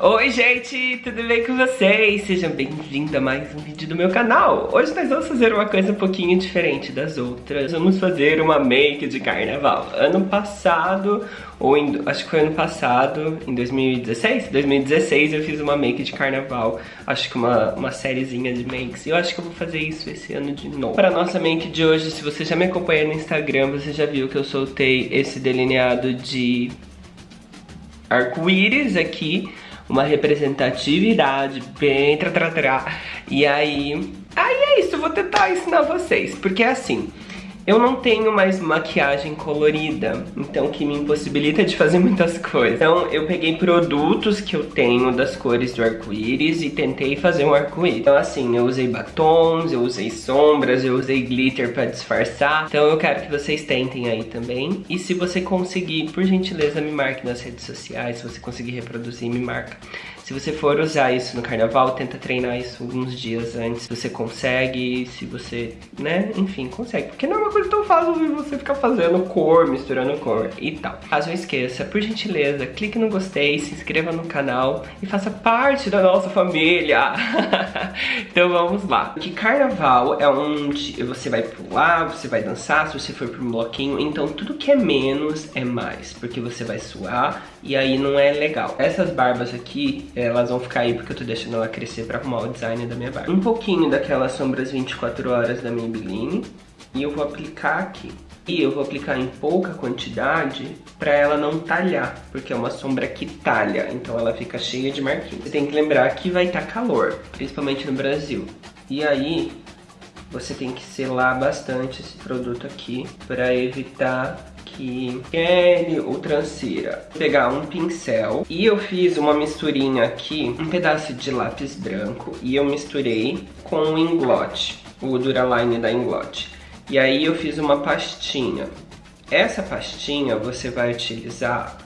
Oi gente, tudo bem com vocês? Sejam bem-vindos a mais um vídeo do meu canal. Hoje nós vamos fazer uma coisa um pouquinho diferente das outras. Vamos fazer uma make de carnaval. Ano passado, ou em, acho que foi ano passado, em 2016? 2016 eu fiz uma make de carnaval. Acho que uma, uma sériezinha de makes. E eu acho que eu vou fazer isso esse ano de novo. Para nossa make de hoje, se você já me acompanha no Instagram Você já viu que eu soltei esse delineado de arco-íris aqui uma representatividade bem tra, tra, tra. E aí, aí é isso, vou tentar ensinar vocês, porque é assim, eu não tenho mais maquiagem colorida, então que me impossibilita de fazer muitas coisas. Então eu peguei produtos que eu tenho das cores do arco-íris e tentei fazer um arco-íris. Então assim, eu usei batons, eu usei sombras, eu usei glitter pra disfarçar. Então eu quero que vocês tentem aí também. E se você conseguir, por gentileza, me marque nas redes sociais. Se você conseguir reproduzir, me marca. Se você for usar isso no carnaval, tenta treinar isso alguns dias antes. Você consegue, se você, né, enfim, consegue. Porque não é uma coisa tão fácil de você ficar fazendo cor, misturando cor e tal. Caso não esqueça, por gentileza, clique no gostei, se inscreva no canal e faça parte da nossa família. então vamos lá. Que carnaval é onde você vai pular, você vai dançar, se você for para um bloquinho. Então tudo que é menos é mais, porque você vai suar e aí não é legal. Essas barbas aqui, elas vão ficar aí porque eu tô deixando ela crescer pra arrumar o design da minha barba. Um pouquinho daquelas sombras 24 horas da Maybelline e eu vou aplicar aqui. E eu vou aplicar em pouca quantidade pra ela não talhar, porque é uma sombra que talha, então ela fica cheia de marquinhos. Você tem que lembrar que vai estar tá calor, principalmente no Brasil. E aí, você tem que selar bastante esse produto aqui para evitar que ele ou transira. Vou pegar um pincel e eu fiz uma misturinha aqui, um pedaço de lápis branco e eu misturei com o Inglot, o Duraline da Inglot. E aí eu fiz uma pastinha. Essa pastinha você vai utilizar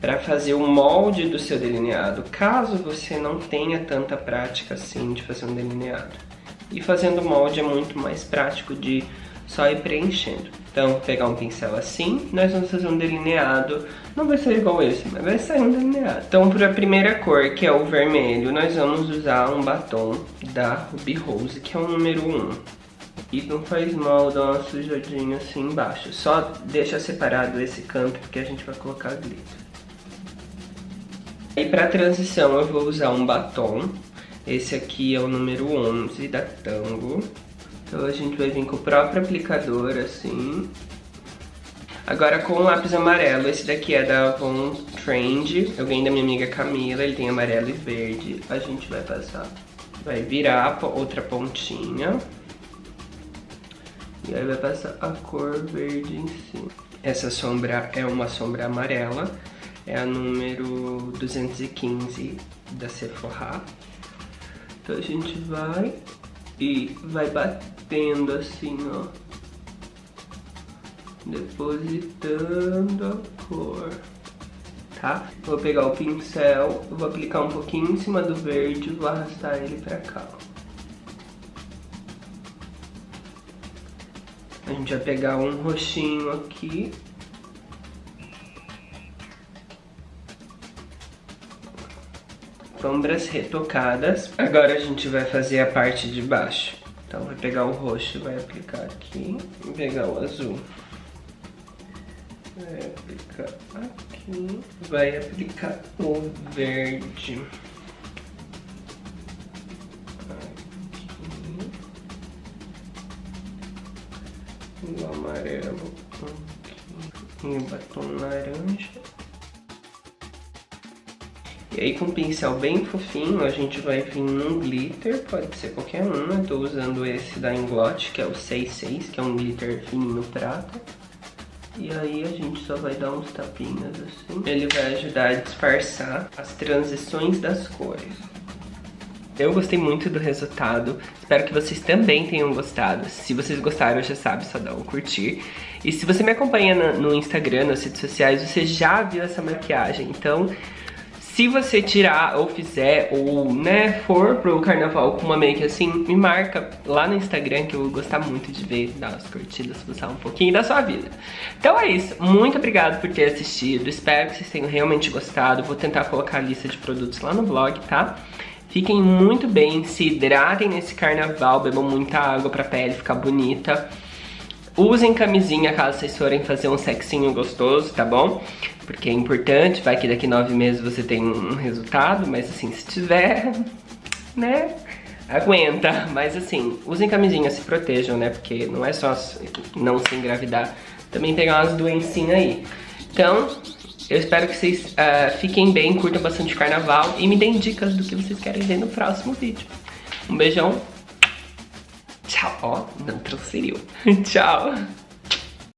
para fazer o molde do seu delineado, caso você não tenha tanta prática assim de fazer um delineado. E fazendo molde é muito mais prático de só ir preenchendo. Então, pegar um pincel assim, nós vamos fazer um delineado, não vai ser igual esse, mas vai sair um delineado. Então, para a primeira cor, que é o vermelho, nós vamos usar um batom da Ruby Rose, que é o número 1. E não faz mal dar uma sujadinha assim embaixo, só deixa separado esse canto, porque a gente vai colocar glitter. E para transição eu vou usar um batom, esse aqui é o número 11 da Tango. Então a gente vai vir com o próprio aplicador, assim. Agora com o lápis amarelo, esse daqui é da Avon Trend. Eu ganhei da minha amiga Camila, ele tem amarelo e verde. A gente vai passar, vai virar outra pontinha. E aí vai passar a cor verde em cima. Essa sombra é uma sombra amarela. É a número 215 da Sephora. Então a gente vai e vai batendo assim, ó. Depositando a cor. Tá? Vou pegar o pincel, vou aplicar um pouquinho em cima do verde e vou arrastar ele pra cá. A gente vai pegar um roxinho aqui sombras retocadas. Agora a gente vai fazer a parte de baixo. Então vai pegar o roxo, vai aplicar aqui, e pegar o azul. Vai aplicar aqui, vai aplicar o verde. O amarelo aqui. E o batom laranja. E aí com um pincel bem fofinho a gente vai vir num glitter, pode ser qualquer um, eu tô usando esse da Inglot, que é o 66, que é um glitter fininho prata. E aí a gente só vai dar uns tapinhas assim. Ele vai ajudar a disfarçar as transições das cores. Eu gostei muito do resultado, espero que vocês também tenham gostado. Se vocês gostaram, já sabe, só dá um curtir. E se você me acompanha no Instagram, nas redes sociais, você já viu essa maquiagem, então Se você tirar ou fizer ou, né, for pro carnaval com uma make assim, me marca lá no Instagram que eu vou gostar muito de ver, dar umas curtidas, postar um pouquinho da sua vida. Então é isso, muito obrigado por ter assistido, espero que vocês tenham realmente gostado, vou tentar colocar a lista de produtos lá no blog, tá? Fiquem muito bem, se hidratem nesse carnaval, bebam muita água pra pele ficar bonita. Usem camisinha caso vocês forem fazer um sexinho gostoso, tá bom? Porque é importante, vai que daqui nove meses você tem um resultado, mas assim, se tiver, né, aguenta. Mas assim, usem camisinha, se protejam, né? Porque não é só não se engravidar, também pegar umas doencinhas aí. Então, eu espero que vocês uh, fiquem bem, curtam bastante carnaval e me deem dicas do que vocês querem ver no próximo vídeo. Um beijão. Tchau. Ó, oh, não transferiu. Tchau.